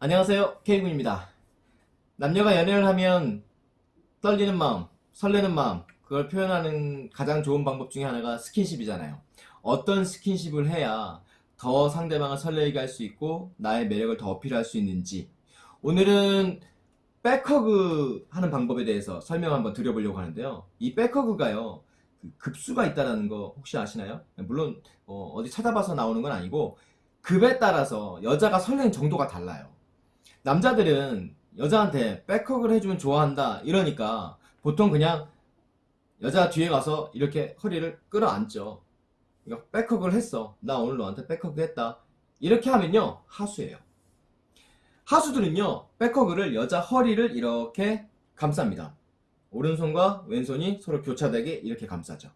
안녕하세요 K군입니다. 남녀가 연애를 하면 떨리는 마음 설레는 마음 그걸 표현하는 가장 좋은 방법 중에 하나가 스킨십이잖아요. 어떤 스킨십을 해야 더 상대방을 설레게 할 수 있고 나의 매력을 더 어필할 수 있는지. 오늘은 back hug 하는 방법에 대해서 설명 한번 드려보려고 하는데요. 이 back hug가요 그 급수가 있다는 거 혹시 아시나요? 물론 어, 디 찾아봐서 나오는 건 아니고 급에 따라서 여자가 설레는 정도가 달라요 남자들은 여자한테 back hug를 해주면 좋아한다 이러니까 보통 그냥 여자 뒤에 가서 이렇게 허리를 끌어안죠. 그러니까 back hug를 했어. 나 오늘 너한테 back hug 했다. 이렇게 하면요 하수예요. 하수들은요 back hug를 여자 허리를 이렇게 감쌉니다. 오른손과 왼손이 서로 교차되게 이렇게 감싸죠.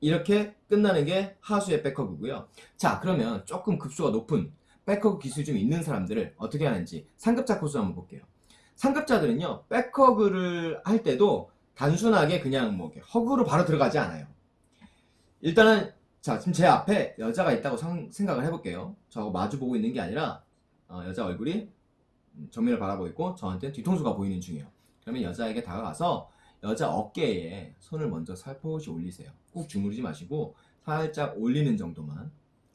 이렇게 끝나는 게 하수의 back hug고요. 자 그러면 조금 급수가 높은 back hug 기술이 좀 있는 사람들을 어떻게 하는지 상급자 코스 한번 볼게요. 상급자들은요 back hug를 할 때도 단순하게 그냥 뭐 hug로 바로 들어가지 않아요. 일단은 자 지금 제 앞에 여자가 있다고 상, 생각을 해볼게요. 저하고 마주보고 있는 게 아니라 어, 여자 얼굴이 정면을 바라보고 있고 저한테 뒤통수가 보이는 중이에요. 그러면 여자에게 다가가서 여자 어깨에 손을 먼저 살포시 올리세요. 꾹 주무르지 마시고 살짝 올리는 정도만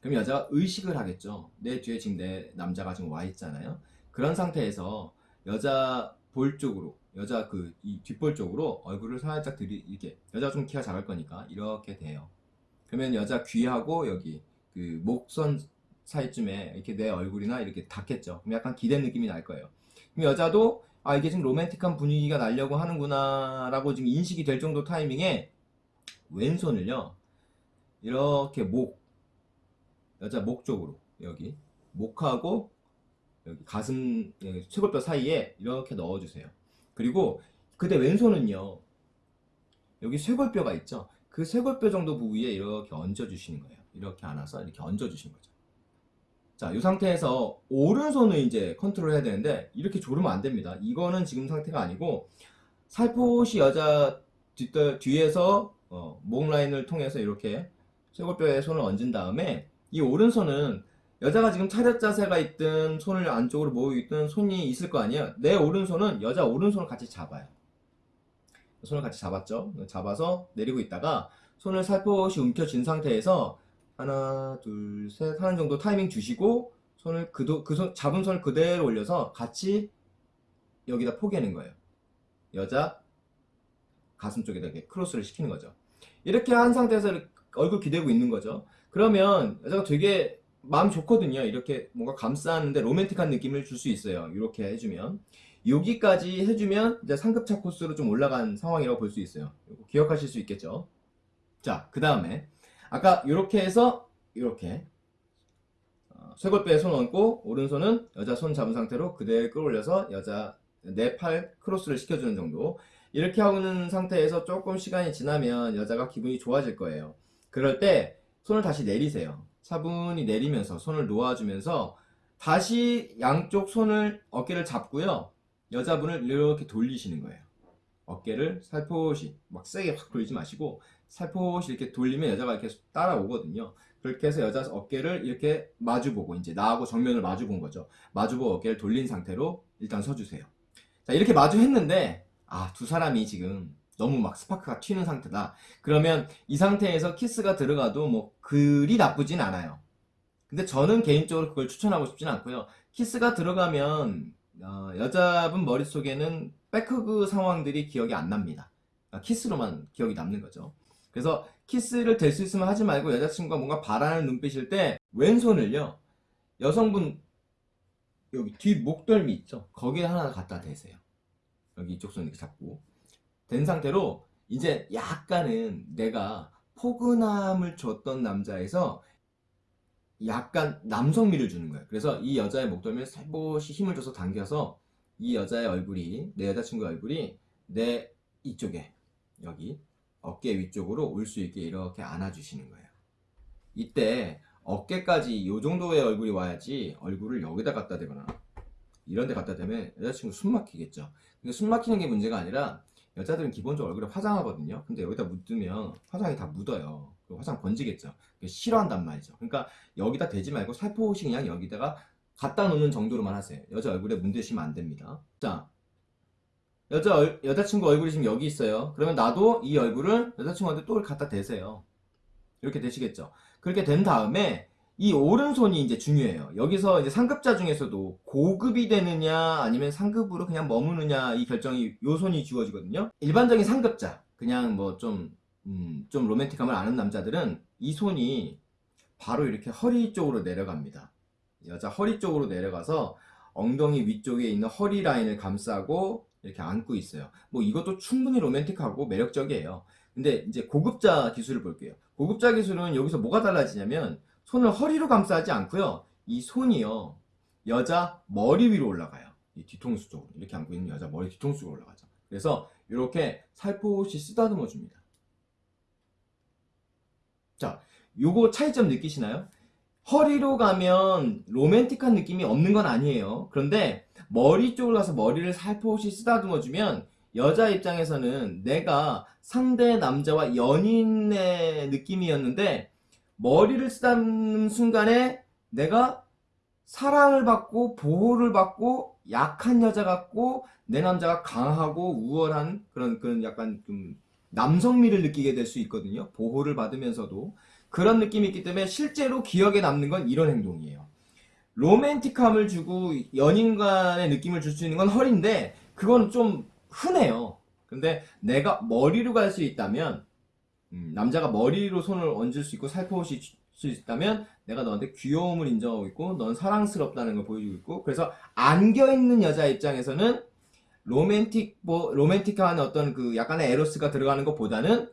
그럼 여자가 의식을 하겠죠. 내 뒤에 지금 내 남자가 지금 와 있잖아요. 그런 상태에서 여자 볼 쪽으로 여자 그 이 뒷볼 쪽으로 얼굴을 살짝 들이 이렇게 여자가 좀 키가 작을 거니까 이렇게 돼요. 그러면 여자 귀하고 여기 그 목선 사이쯤에 이렇게 내 얼굴이나 이렇게 닿겠죠. 그럼 약간 기댄 느낌이 날 거예요. 그럼 여자도 아 이게 지금 로맨틱한 분위기가 나려고 하는구나 라고 지금 인식이 될 정도 타이밍에 왼손을요 이렇게 목 여자 목 쪽으로 여기 목하고 여기 가슴 쇄골뼈 사이에 이렇게 넣어주세요. 그리고 그때 왼손은요 여기 쇄골뼈가 있죠. 그 쇄골뼈 정도 부위에 이렇게 얹어주시는 거예요. 이렇게 안아서 이렇게 얹어주시는 거죠. 자, 이 상태에서 오른손을 이제 컨트롤 해야 되는데 이렇게 조르면 안 됩니다. 이거는 지금 상태가 아니고 살포시 여자 뒤, 뒤에서 어, 목 라인을 통해서 이렇게 쇄골뼈에 손을 얹은 다음에 이 오른손은 여자가 지금 차렷 자세가 있든 손을 안쪽으로 모으고 있든 손이 있을 거 아니에요. 내 오른손은 여자 오른손을 같이 잡아요. 손을 같이 잡았죠? 잡아서 내리고 있다가 손을 살포시 움켜쥔 상태에서 하나 둘 셋 하는 정도 타이밍 주시고 손을 그, 그 손, 잡은 손을 그대로 올려서 같이 여기다 포개는 거예요. 여자 가슴 쪽에다 이렇게 크로스를 시키는 거죠. 이렇게 한 상태에서 얼굴 기대고 있는 거죠. 그러면 여자가 되게 마음 좋거든요. 이렇게 뭔가 감싸는데 로맨틱한 느낌을 줄 수 있어요. 이렇게 해주면. 여기까지 해주면 이제 상급차 코스로 좀 올라간 상황이라고 볼 수 있어요. 기억하실 수 있겠죠? 자 그 다음에 아까 이렇게 해서 이렇게 어, 쇄골뼈에 손 얹고 오른손은 여자 손 잡은 상태로 그대로 끌어올려서 여자 내 팔 크로스를 시켜주는 정도. 이렇게 하는 상태에서 조금 시간이 지나면 여자가 기분이 좋아질 거예요 그럴 때 손을 다시 내리세요. 차분히 내리면서 손을 놓아주면서 다시 양쪽 손을 어깨를 잡고요. 여자분을 이렇게 돌리시는 거예요. 어깨를 살포시 막 세게 확 돌리지 마시고 살포시 이렇게 돌리면 여자가 이렇게 따라오거든요. 그렇게 해서 여자 어깨를 이렇게 마주보고 이제 나하고 정면을 마주본 거죠. 마주보고 어깨를 돌린 상태로 일단 서주세요. 자 이렇게 마주했는데 아 두 사람이 지금 너무 막 스파크가 튀는 상태다. 그러면 이 상태에서 키스가 들어가도 뭐 그리 나쁘진 않아요. 근데 저는 개인적으로 그걸 추천하고 싶진 않고요. 키스가 들어가면 어, 여자분 머릿속에는 back hug 상황들이 기억이 안 납니다. 아, 키스로만 기억이 남는 거죠. 그래서 키스를 될 수 있으면 하지 말고 여자친구가 뭔가 바라는 눈빛일 때 왼손을요 여성분 여기 뒤 목덜미 있죠? 거기에 하나 갖다 대세요. 여기 이쪽 손 이렇게 잡고 된 상태로 이제 약간은 내가 포근함을 줬던 남자에서 약간 남성미를 주는 거예요 그래서 이 여자의 목덜미를 살포시 힘을 줘서 당겨서 이 여자의 얼굴이 내 여자친구의 얼굴이 내 이쪽에 여기 어깨 위쪽으로 올 수 있게 이렇게 안아주시는 거예요. 이때 어깨까지 이 정도의 얼굴이 와야지 얼굴을 여기다 갖다 대거나 이런 데 갖다 대면 여자친구 숨 막히겠죠. 근데 숨 막히는 게 문제가 아니라 여자들은 기본적으로 얼굴에 화장하거든요 근데 여기다 묻으면 화장이 다 묻어요 화장 번지겠죠 싫어한단 말이죠 그러니까 여기다 대지 말고 살포시 그냥 여기다가 갖다 놓는 정도로만 하세요. 여자 얼굴에 문대시면 안 됩니다. 자, 여자 얼- 여자친구 얼굴이 지금 여기 있어요. 그러면 나도 이 얼굴을 여자친구한테 또 갖다 대세요. 이렇게 되시겠죠. 그렇게 된 다음에 이 오른손이 이제 중요해요. 여기서 이제 상급자 중에서도 고급이 되느냐 아니면 상급으로 그냥 머무느냐 이 결정이 요 손이 주어지거든요. 일반적인 상급자 그냥 뭐좀 음, 좀 로맨틱함을 아는 남자들은 이 손이 바로 이렇게 허리 쪽으로 내려갑니다. 여자 허리 쪽으로 내려가서 엉덩이 위쪽에 있는 허리 라인을 감싸고 이렇게 안고 있어요. 뭐 이것도 충분히 로맨틱하고 매력적이에요. 근데 이제 고급자 기술을 볼게요. 고급자 기술은 여기서 뭐가 달라지냐면 손을 허리로 감싸지 않고요. 이 손이요. 여자 머리 위로 올라가요. 이 뒤통수 쪽으로. 이렇게 안고 있는 여자 머리 뒤통수로 올라가죠. 그래서 이렇게 살포시 쓰다듬어 줍니다. 자, 요거 차이점 느끼시나요? 허리로 가면 로맨틱한 느낌이 없는 건 아니에요. 그런데 머리 쪽으로 가서 머리를 살포시 쓰다듬어 주면 여자 입장에서는 내가 상대 남자와 연인의 느낌이었는데 머리를 쓰다듬는 순간에 내가 사랑을 받고 보호를 받고 약한 여자 같고 내 남자가 강하고 우월한 그런 그런 약간 좀 남성미를 느끼게 될 수 있거든요. 보호를 받으면서도 그런 느낌이 있기 때문에 실제로 기억에 남는 건 이런 행동이에요. 로맨틱함을 주고 연인 간의 느낌을 줄 수 있는 건 허리인데 그건 좀 흔해요. 근데 내가 머리로 갈 수 있다면 음, 남자가 머리로 손을 얹을 수 있고 살포시 수 있다면 내가 너한테 귀여움을 인정하고 있고 넌 사랑스럽다는 걸 보여주고 있고 그래서 안겨 있는 여자 입장에서는 로맨틱 뭐 로맨틱한 어떤 그 약간의 에로스가 들어가는 것보다는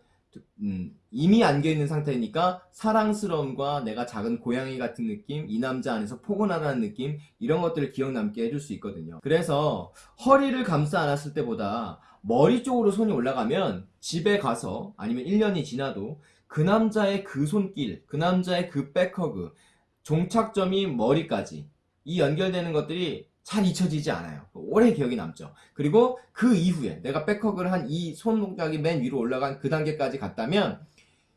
음, 이미 안겨 있는 상태니까 사랑스러움과 내가 작은 고양이 같은 느낌, 이 남자 안에서 포근하다는 느낌 이런 것들을 기억 남게 해줄 수 있거든요. 그래서 허리를 감싸 안았을 때보다 머리 쪽으로 손이 올라가면 집에 가서 아니면 1년이 지나도 그 남자의 그 손길, 그 남자의 그 back hug, 종착점이 머리까지 이 연결되는 것들이 잘 잊혀지지 않아요. 오래 기억이 남죠. 그리고 그 이후에 내가 백허그를 한 이 손 동작이 맨 위로 올라간 그 단계까지 갔다면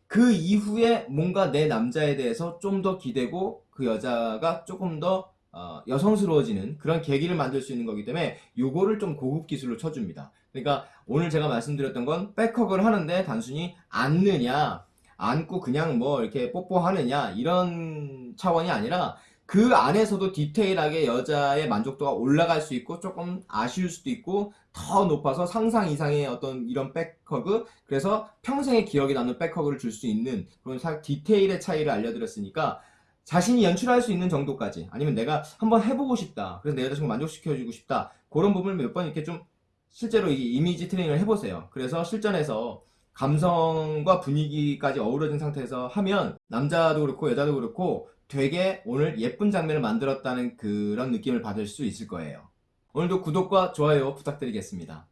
그 이후에 뭔가 내 남자에 대해서 좀 더 기대고 그 여자가 조금 더 어, 여성스러워지는 그런 계기를 만들 수 있는 거기 때문에 요거를 좀 고급 기술로 쳐줍니다. 그러니까 오늘 제가 말씀드렸던 건 백허그를 하는데 단순히 안느냐 안고 그냥 뭐 이렇게 뽀뽀하느냐 이런 차원이 아니라 그 안에서도 디테일하게 여자의 만족도가 올라갈 수 있고 조금 아쉬울 수도 있고 더 높아서 상상 이상의 어떤 이런 백허그 그래서 평생의 기억에 남는 백허그를 줄 수 있는 그런 사- 디테일의 차이를 알려드렸으니까 자신이 연출할 수 있는 정도까지 아니면 내가 한번 해보고 싶다 그래서 내 여자친구 만족시켜주고 싶다 그런 부분을 몇 번 이렇게 좀 실제로 이 이미지 트레이닝을 해보세요 그래서 실전에서 감성과 분위기까지 어우러진 상태에서 하면 남자도 그렇고 여자도 그렇고 되게 오늘 예쁜 장면을 만들었다는 그런 느낌을 받을 수 있을 거예요. 오늘도 구독과 좋아요 부탁드리겠습니다.